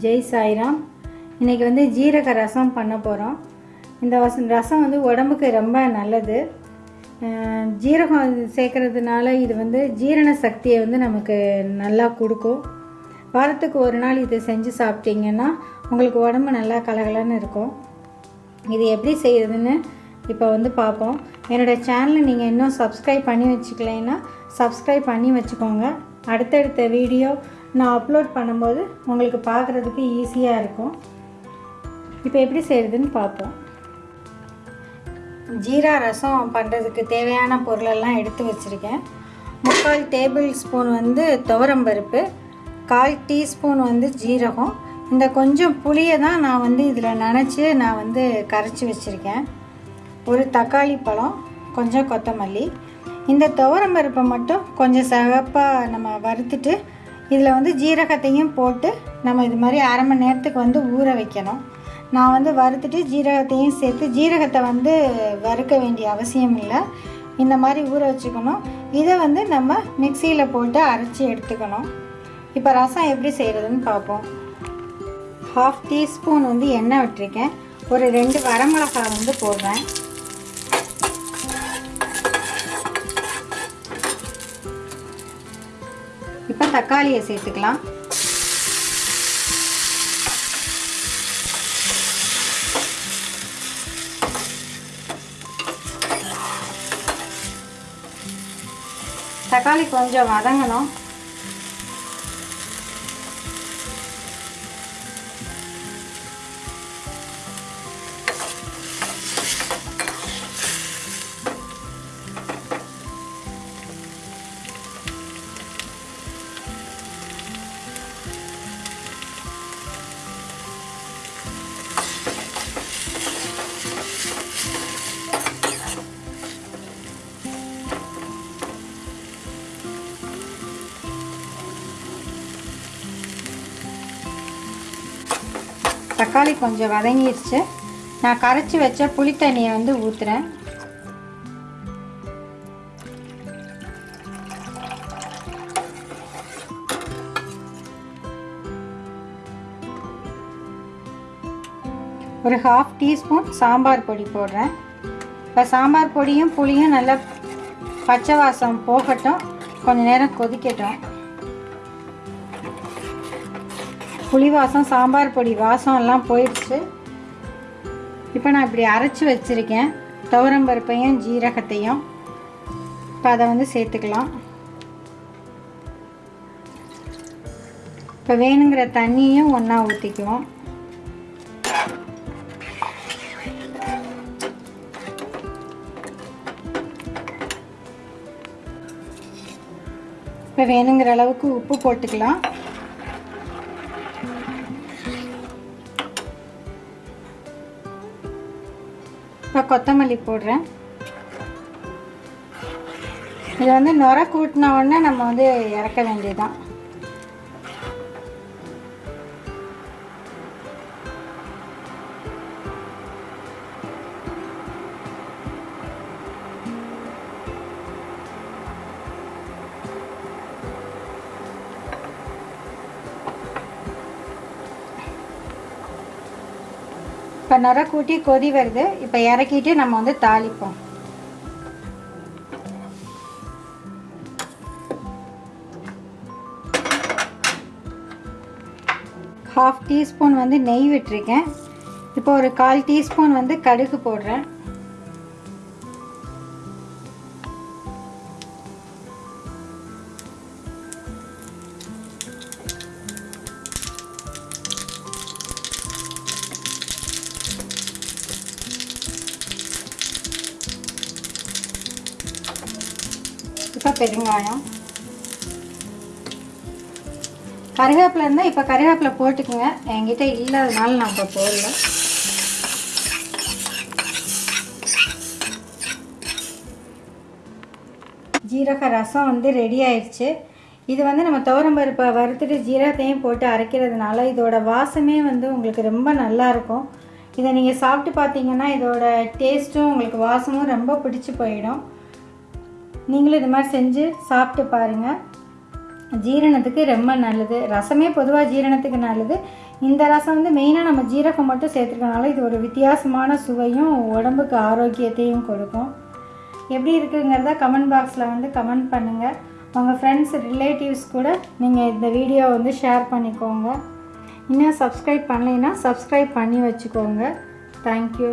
ஜெய் சாய்ராம். இன்றைக்கி வந்து ஜீரக ரசம் பண்ண போகிறோம் இந்த ரசம் வந்து உடம்புக்கு ரொம்ப நல்லது. ஜீரகம் சேர்க்கறதுனால இது வந்து ஜீரண சக்தியை வந்து நமக்கு நல்லா கொடுக்கும். வாரத்துக்கு ஒரு நாள் இதை செஞ்சு சாப்பிட்டீங்கன்னா உங்களுக்கு உடம்பு நல்லா கலகலன்னு இருக்கும். இது எப்படி செய்கிறதுன்னு இப்போ வந்து பார்ப்போம். என்னோடய சேனலை நீங்கள் இன்னும் சப்ஸ்கிரைப் பண்ணி வச்சுக்கலைன்னா சப்ஸ்கிரைப் பண்ணி வச்சுக்கோங்க. அடுத்தடுத்த வீடியோ நான் அப்லோட் பண்ணும்போது உங்களுக்கு பார்க்குறதுக்கு ஈஸியாக இருக்கும். இப்போ எப்படி செய்கிறதுன்னு பார்ப்போம். ஜீரா ரசம் பண்ணுறதுக்கு தேவையான பொருளெல்லாம் எடுத்து வச்சுருக்கேன். முக்கால் டேபிள் ஸ்பூன் வந்து துவரம்பருப்பு கால் டீஸ்பூன் வந்து ஜீரகம். இந்த கொஞ்சம் புளியை தான் நான் வந்து இதில் நினச்சி நான் வந்து கரைச்சி வச்சுருக்கேன். ஒரு தக்காளி பழம் கொஞ்சம் கொத்தமல்லி. இந்த துவரம்பருப்பை மட்டும் கொஞ்சம் சிவப்பாக நம்ம வறுத்துட்டு இதில் வந்து ஜீரகத்தையும் போட்டு நம்ம இது மாதிரி அரை மணி நேரத்துக்கு வந்து ஊற வைக்கணும். நான் வந்து வறுத்துட்டு ஜீரகத்தையும் சேர்த்து ஜீரகத்தை வந்து வறுக்க வேண்டிய அவசியம் இல்லை. இந்த மாதிரி ஊற வச்சுக்கணும். இதை வந்து நம்ம மிக்சியில் போட்டு அரைச்சி எடுத்துக்கணும். இப்போ ரசம் எப்படி செய்கிறதுன்னு பார்ப்போம். ஹாஃப் டீஸ்பூன் வந்து எண்ணெய் விட்டுருக்கேன். ஒரு ரெண்டு வரமிளகாய் வந்து போடுறேன். தக்காளியை சேர்த்துக்கலாம். தக்காளி கொஞ்சம் வதங்கணும். தக்காளி கொஞ்சம் வதங்கிடுச்சு நான் கரைச்சி வச்ச புளி தண்ணியை வந்து ஊற்றுறேன் ஒரு ஹாஃப் டீஸ்பூன் சாம்பார் பொடி போடுறேன். இப்போ சாம்பார் பொடியும் புளியும் நல்லா பச்சை வாசம் போகட்டும். கொஞ்ச நேரம் கொதிக்கட்டும். புளி வாசம் சாம்பார் பொடி வாசம் எல்லாம் போயிடுச்சு. இப்போ நான் இப்படி அரைச்சி வச்சுருக்கேன். துவரம்பருப்பையும் ஜீரகத்தையும். இப்போ அதை வந்து சேர்த்துக்கலாம். இப்போ வேணுங்கிற தண்ணியும் ஒன்றா ஊற்றிக்குவோம் இப்போ வேணுங்கிற அளவுக்கு உப்பு போட்டுக்கலாம். கொத்தமல்லி போடுறேன். இது வந்து நுர கூட்டின உடனே நம்ம வந்து இறக்க வேண்டியதுதான். இப்போ நுர கூட்டி கொதி வருது. இப்போ இறக்கிட்டு நம்ம வந்து தாளிப்போம். ஹாஃப் டீஸ்பூன் வந்து நெய் விட்டுருக்கேன். இப்போ ஒரு கால் டீஸ்பூன் வந்து கடுகு போடுறேன். இப்போ பெருங்காயம். கருவேப்பிலை இருந்தால் இப்போ கருவேப்பிலை போட்டுக்குங்க. என்கிட்ட இல்லாதனால நான் இப்போ போடல. ஜீரக ரசம் வந்து ரெடி ஆயிடுச்சு இது வந்து நம்ம துவரம்பருப்பை வறுத்துட்டு ஜீரகத்தையும் போட்டு அரைக்கிறதுனால இதோட வாசமே வந்து உங்களுக்கு ரொம்ப நல்லாயிருக்கும் இதை நீங்கள் சாப்பிட்டு பார்த்தீங்கன்னா இதோட டேஸ்ட்டும் உங்களுக்கு வாசமும் ரொம்ப பிடிச்சி போயிடும். நீங்களும் இது மாதிரி செஞ்சு சாப்பிட்டு பாருங்கள் ஜீரணத்துக்கு ரொம்ப நல்லது. ரசமே பொதுவாக ஜீரணத்துக்கு நல்லது. இந்த ரசம் வந்து மெயினாக நம்ம ஜீரகம் மட்டும் சேர்த்துருக்கனால இது ஒரு வித்தியாசமான சுவையும் உடம்புக்கு ஆரோக்கியத்தையும் கொடுக்கும். எப்படி இருக்குங்கிறத கமெண்ட் பாக்ஸில் வந்து கமெண்ட் பண்ணுங்கள் உங்கள் ஃப்ரெண்ட்ஸ் ரிலேட்டிவ்ஸ் கூட நீங்கள் இந்த வீடியோ வந்து ஷேர் பண்ணிக்கோங்க. இன்னும் சப்ஸ்கிரைப் பண்ணலைன்னா சப்ஸ்கிரைப் பண்ணி வச்சுக்கோங்க. தேங்க்யூ